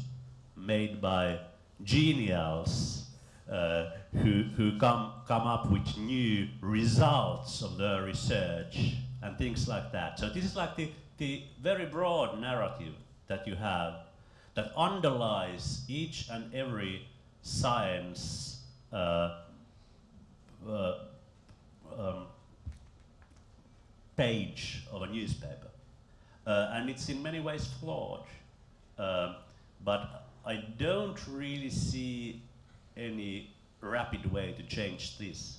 made by genials uh, who, who come, come up with new results of their research and things like that. So this is like the, the very broad narrative that you have that underlies each and every science uh, uh, um, page of a newspaper. Uh, and it's in many ways flawed. Uh, but I don't really see any rapid way to change this.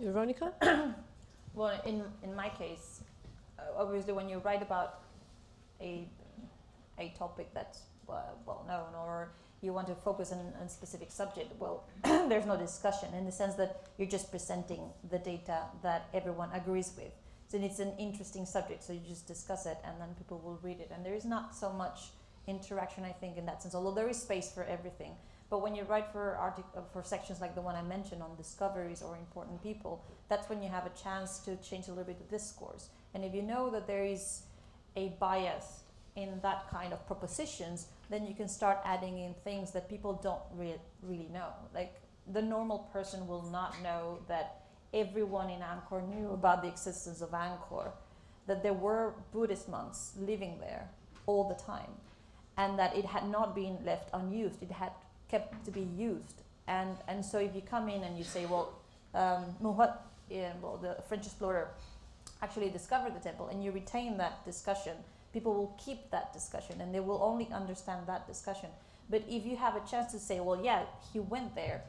Veronica? Well, in, in my case, uh, obviously when you write about a, a topic that's well known or you want to focus on a specific subject, well, there's no discussion in the sense that you're just presenting the data that everyone agrees with. So it's an interesting subject, so you just discuss it and then people will read it. And there is not so much interaction, I think, in that sense, although there is space for everything. But when you write for uh, for sections like the one I mentioned on discoveries or important people, that's when you have a chance to change a little bit the discourse. And if you know that there is a bias in that kind of propositions, then you can start adding in things that people don't re- really know. Like the normal person will not know that everyone in Angkor knew about the existence of Angkor, that there were Buddhist monks living there all the time, and that it had not been left unused. It had kept to be used. And, and so if you come in and you say, well, um, yeah, well, the French explorer actually discovered the temple, and you retain that discussion, people will keep that discussion and they will only understand that discussion. But if you have a chance to say, well, yeah, he went there,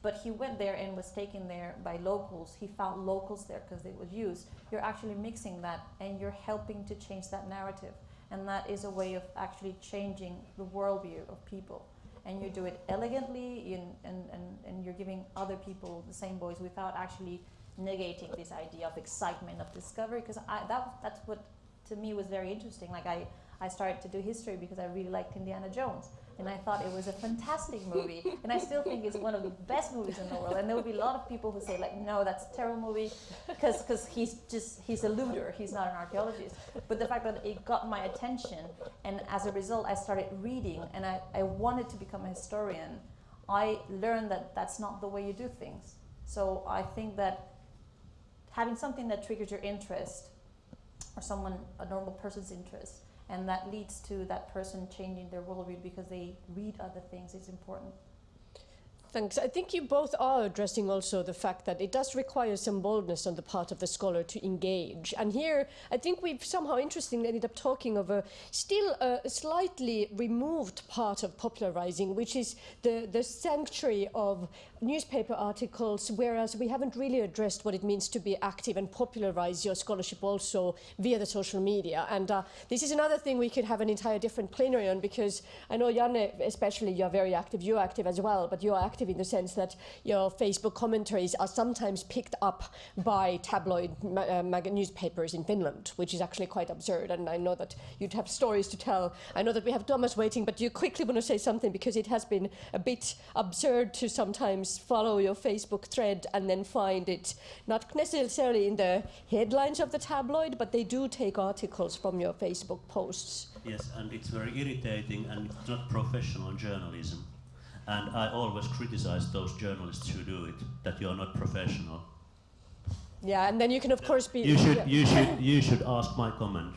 but he went there and was taken there by locals, he found locals there because they was used, you're actually mixing that and you're helping to change that narrative. And that is a way of actually changing the worldview of people. And you do it elegantly in, and, and, and you're giving other people the same voice without actually negating this idea of excitement of discovery because that, that's what to me was very interesting. Like I, I started to do history because I really liked Indiana Jones. And I thought it was a fantastic movie. and I still think it's one of the best movies in the world. And there will be a lot of people who say, like, no, that's a terrible movie because he's just, he's a looter. He's not an archaeologist. But the fact that it got my attention and as a result I started reading and I, I wanted to become a historian, I learned that that's not the way you do things. So I think that having something that triggers your interest or someone, a normal person's interest, and that leads to that person changing their worldview because they read other things It's important. Thanks. I think you both are addressing also the fact that it does require some boldness on the part of the scholar to engage. And here, I think we've somehow interestingly ended up talking of a still uh, a slightly removed part of popularizing, which is the, the sanctuary of newspaper articles, whereas we haven't really addressed what it means to be active and popularize your scholarship also via the social media. And uh, this is another thing we could have an entire different plenary on because I know, Janne, especially you're very active, you're active as well, but you're active in the sense that your Facebook commentaries are sometimes picked up by tabloid uh, newspapers in Finland, which is actually quite absurd. And I know that you'd have stories to tell. I know that we have Thomas waiting, but you quickly want to say something because it has been a bit absurd to sometimes follow your Facebook thread and then find it not necessarily in the headlines of the tabloid, but they do take articles from your Facebook posts. Yes, and it's very irritating and it's not professional journalism. And I always criticize those journalists who do it, that you're not professional. Yeah, and then you can of course be. You should, yeah. you should, you should ask my comment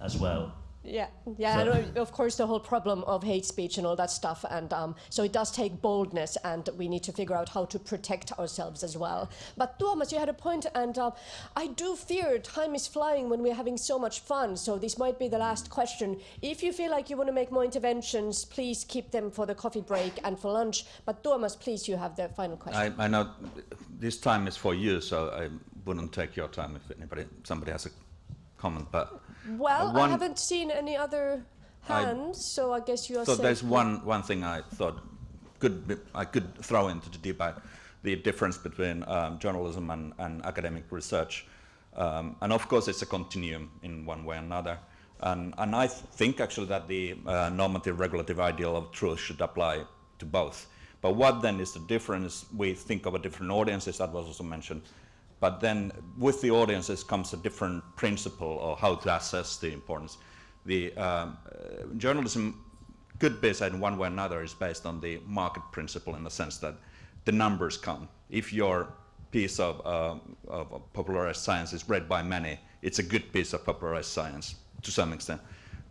as well. Yeah, yeah, So- and of course the whole problem of hate speech and all that stuff, and um, so it does take boldness, and we need to figure out how to protect ourselves as well. But Thomas, you had a point, and uh, I do fear time is flying when we're having so much fun. So this might be the last question. If you feel like you want to make more interventions, please keep them for the coffee break and for lunch. But Thomas, please, you have the final question. I, I know this time is for you, so I wouldn't take your time if anybody, somebody has a comment. But Well, I haven't seen any other I- hands, so I guess you are So there's one, one thing I thought could be, I could throw into the debate, the difference between um, journalism and, and academic research. Um, and of course it's a continuum in one way or another. And, and I th- think actually that the uh, normative regulative ideal of truth should apply to both. But what then is the difference? We think of a different audiences, that was also mentioned. But then with the audiences comes a different principle of how to assess the importance. The um, uh, journalism could be said in one way or another is based on the market principle in the sense that the numbers count. If your piece of, uh, of popularized science is read by many, it's a good piece of popularized science to some extent.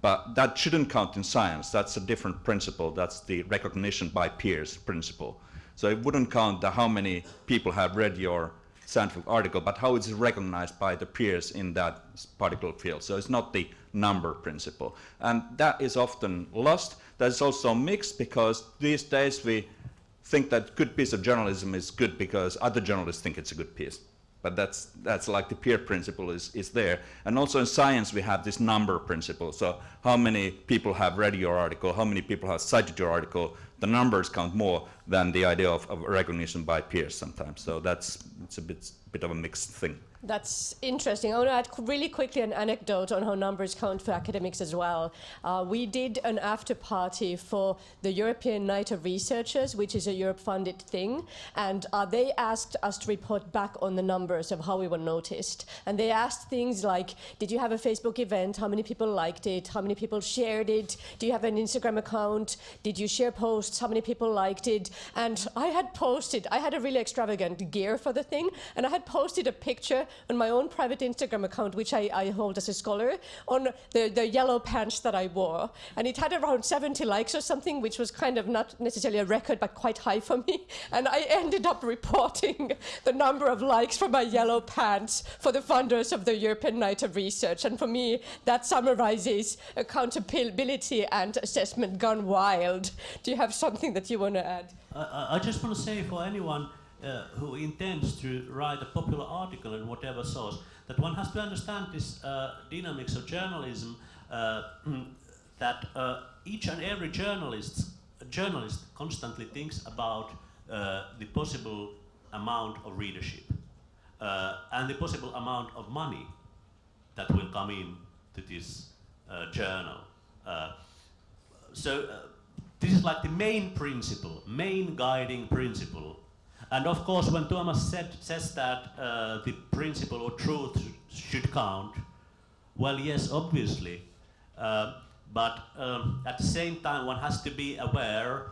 But that shouldn't count in science. That's a different principle. That's the recognition by peers principle. So it wouldn't count how many people have read your scientific article, but how it's recognized by the peers in that particular field. So it's not the number principle. And that is often lost. That's also mixed because these days we think that good piece of journalism is good because other journalists think it's a good piece. But that's, that's like the peer principle is, is there. And also in science, we have this number principle. So how many people have read your article, how many people have cited your article, the numbers count more than the idea of, of recognition by peers sometimes. So that's it's a bit, bit of a mixed thing. That's interesting. I want to add really quickly an anecdote on how numbers count for academics as well. Uh, we did an after party for the European Night of Researchers, which is a Europe-funded thing, and uh, they asked us to report back on the numbers of how we were noticed. And they asked things like, did you have a Facebook event? How many people liked it? How many people shared it? Do you have an Instagram account? Did you share posts? How many people liked it? And I had posted, I had a really extravagant gear for the thing, and I had posted a picture on my own private Instagram account, which I, I hold as a scholar, on the, the yellow pants that I wore. And it had around 70 likes or something, which was kind of not necessarily a record, but quite high for me. And I ended up reporting the number of likes for my yellow pants for the funders of the European Night of Research. And for me, that summarizes accountability and assessment gone wild. Do you have something that you want to add? I- I, just want to say for anyone uh, who intends to write a popular article in whatever source that one has to understand this uh, dynamics of journalism uh, that uh, each and every journalist journalist constantly thinks about uh, the possible amount of readership and the possible amount of money that will come in to this journal. So this is like the main principle, main guiding principle. And of course, when Thomas said, says that uh, the principle of truth should count, well, yes, obviously. Uh, but um, at the same time, one has to be aware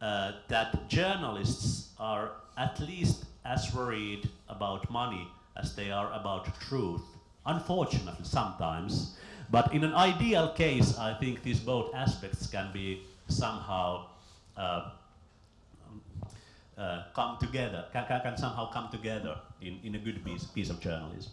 uh, that journalists are at least as worried about money as they are about truth. Unfortunately, sometimes. But in an ideal case, I think these both aspects can be somehow uh, uh, come together, can, can, somehow come together in, in a good piece, piece of journalism.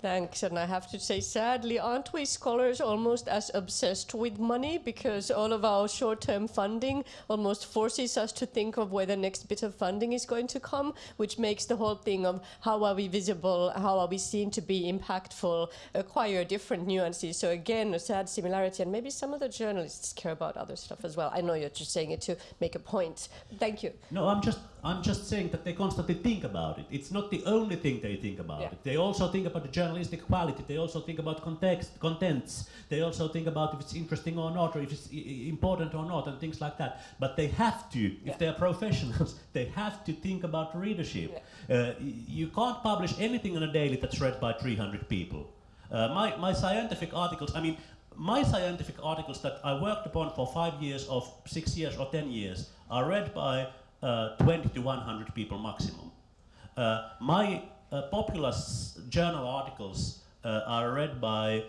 Thanks, and I have to say, sadly, aren't we scholars almost as obsessed with money because all of our short term funding almost forces us to think of where the next bit of funding is going to come, which makes the whole thing of how are we visible, how are we seen to be impactful, acquire different nuances. So, again, a sad similarity, and maybe some of the journalists care about other stuff as well. I know you're just saying it to make a point. Thank you. No, I'm just I'm just saying that they constantly think about it. It's not the only thing they think about Yeah. it. They also think about the journalistic quality. They also think about context, contents. They also think about if it's interesting or not, or if it's important or not, and things like that. But they have to, if they are professionals, they have to think about readership. Uh, you can't publish anything on a daily that's read by 300 people. Uh, my, my scientific articles, I mean, my scientific articles that I worked upon for five years, or six years, or 10 years are read by uh, 20 to 100 people maximum. Uh, my popular journal articles uh, are read by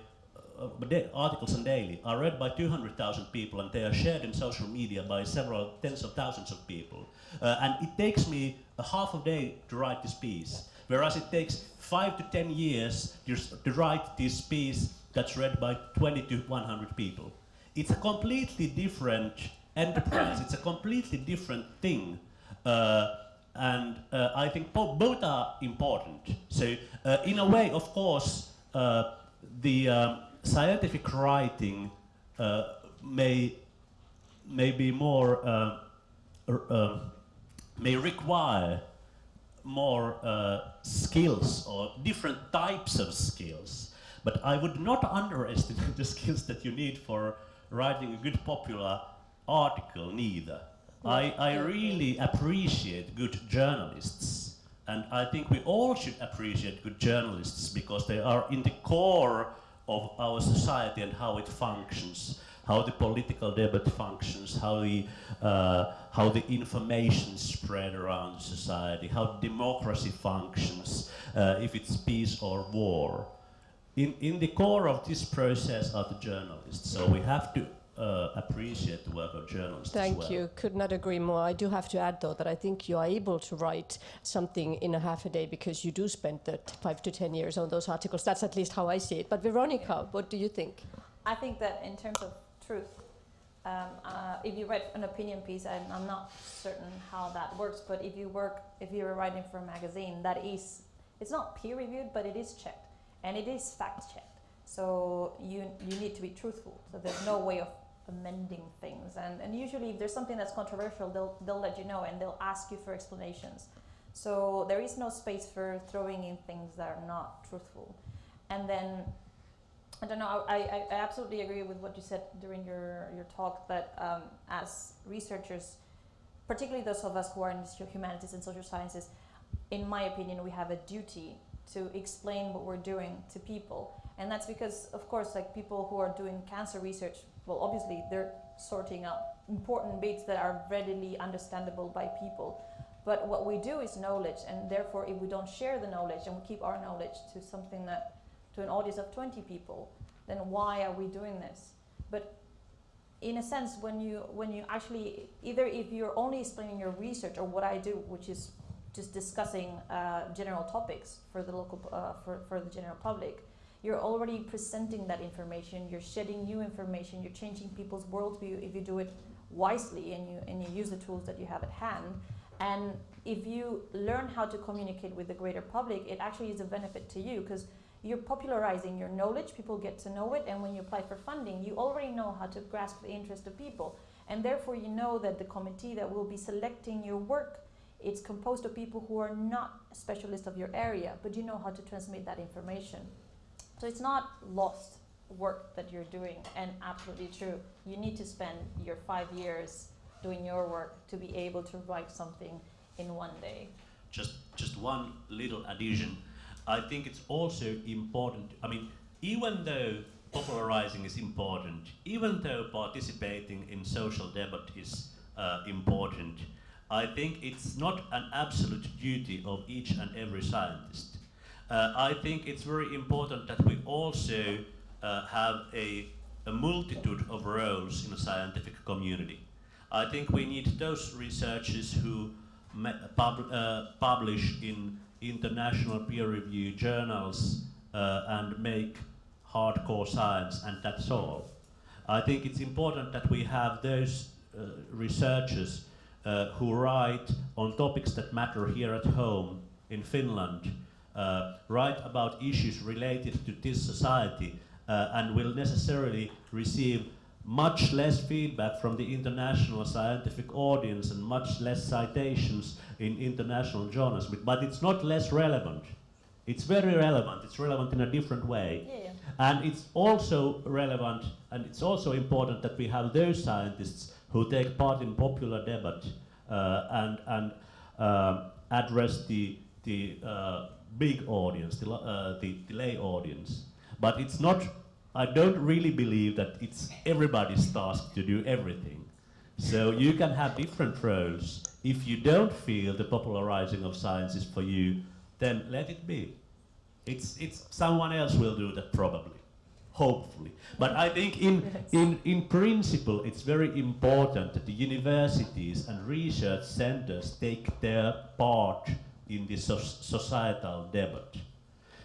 uh, articles on daily are read by 200,000 people and they are shared in social media by several tens of thousands of people. Uh, and it takes me a half a day to write this piece, whereas it takes five to 10 years to, to write this piece that's read by 20 to 100 people. It's a completely different enterprise. it's a completely different thing. Uh, and uh, I think both are important. So, uh, in a way, of course, uh, the um, scientific writing uh, may may be more uh, uh, may require more uh, skills or different types of skills. But I would not underestimate the skills that you need for writing a good popular article neither. I, I really appreciate good journalists. And I think we all should appreciate good journalists because they are in the core of our society and how it functions, how the political debate functions, how the, uh, how the information spread around society, how democracy functions, uh, if it's peace or war. In, in the core of this process are the journalists, so we have to uh, appreciate the work of journalists as Thank well. you. Could not agree more. I do have to add, though, that I think you are able to write something in a half a day because you do spend the five to ten years on those articles. That's at least how I see it. But Veronica, what do you think? I think that in terms of truth, um, uh, if you write an opinion piece, and I'm not certain how that works, but if you work, if you're writing for a magazine, that is, it's not peer reviewed, but it is checked, and it is fact checked. So you you need to be truthful. So there's no way of amending things, and and usually if there's something that's controversial, they'll they'll let you know and they'll ask you for explanations. So there is no space for throwing in things that are not truthful, and then I don't know. I, I, I absolutely agree with what you said during your, your talk that um, as researchers, particularly those of us who are in the humanities and social sciences, in my opinion, we have a duty to explain what we're doing to people. And that's because, of course, like people who are doing cancer research, well, obviously they're sorting out important bits that are readily understandable by people. But what we do is knowledge, and therefore, if we don't share the knowledge and we keep our knowledge to something that to an audience of 20 people, then why are we doing this? But in a sense, when you when you actually either if you're only explaining your research or what I do, which is just discussing uh, general topics for the local uh, for for the general public, you're already presenting that information. You're shedding new information. You're changing people's worldview if you do it wisely and you and you use the tools that you have at hand. And if you learn how to communicate with the greater public, it actually is a benefit to you because you're popularizing your knowledge, people get to know it, and when you apply for funding, you already know how to grasp the interest of people. And therefore, you know that the committee that will be selecting your work, it's composed of people who are not specialists of your area, but you know how to transmit that information. So it's not lost work that you're doing, and absolutely true. You need to spend your five years doing your work to be able to write something in one day. just just one little addition. I think it's also important. I mean, even though popularizing is important, even though participating in social debate is uh, important, I think it's not an absolute duty of each and every scientist. Uh, I think it's very important that we also uh, have a, a multitude of roles in a scientific community. I think we need those researchers who pub- uh, publish in international peer-reviewed journals uh, and make hardcore science, and that's all. I think it's important that we have those uh, researchers uh, who write on topics that matter here at home in Finland, uh, write about issues related to this society, uh, and will necessarily receive much less feedback from the international scientific audience and much less citations in international journals. But, it's not less relevant. It's very relevant. It's relevant in a different way. Yeah, yeah. And it's also relevant and it's also important that we have those scientists who take part in popular debate uh, and, and um address the, the uh, big audience, the, uh, the, the lay audience. But it's not, I don't really believe that it's everybody's task to do everything. So you can have different roles. If you don't feel the popularizing of science is for you, then let it be. It's, it's someone else will do that probably, hopefully. But I think in, in, in principle, it's very important that the universities and research centers take their part in the so- societal debate.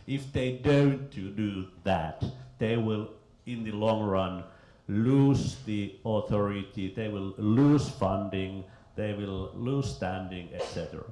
If they don't do that, they will, in the long run, lose the authority, they will lose funding, they will lose standing, etc.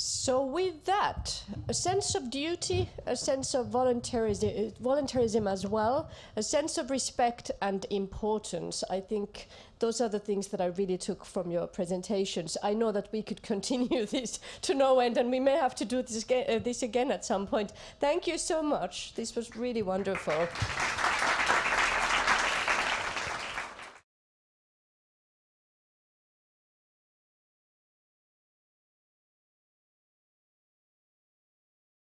So, with that, a sense of duty, a sense of voluntarism, voluntarism as well, a sense of respect and importance. I think those are the things that I really took from your presentations. I know that we could continue this to no end, and we may have to do this, uh, this again at some point. Thank you so much. This was really wonderful.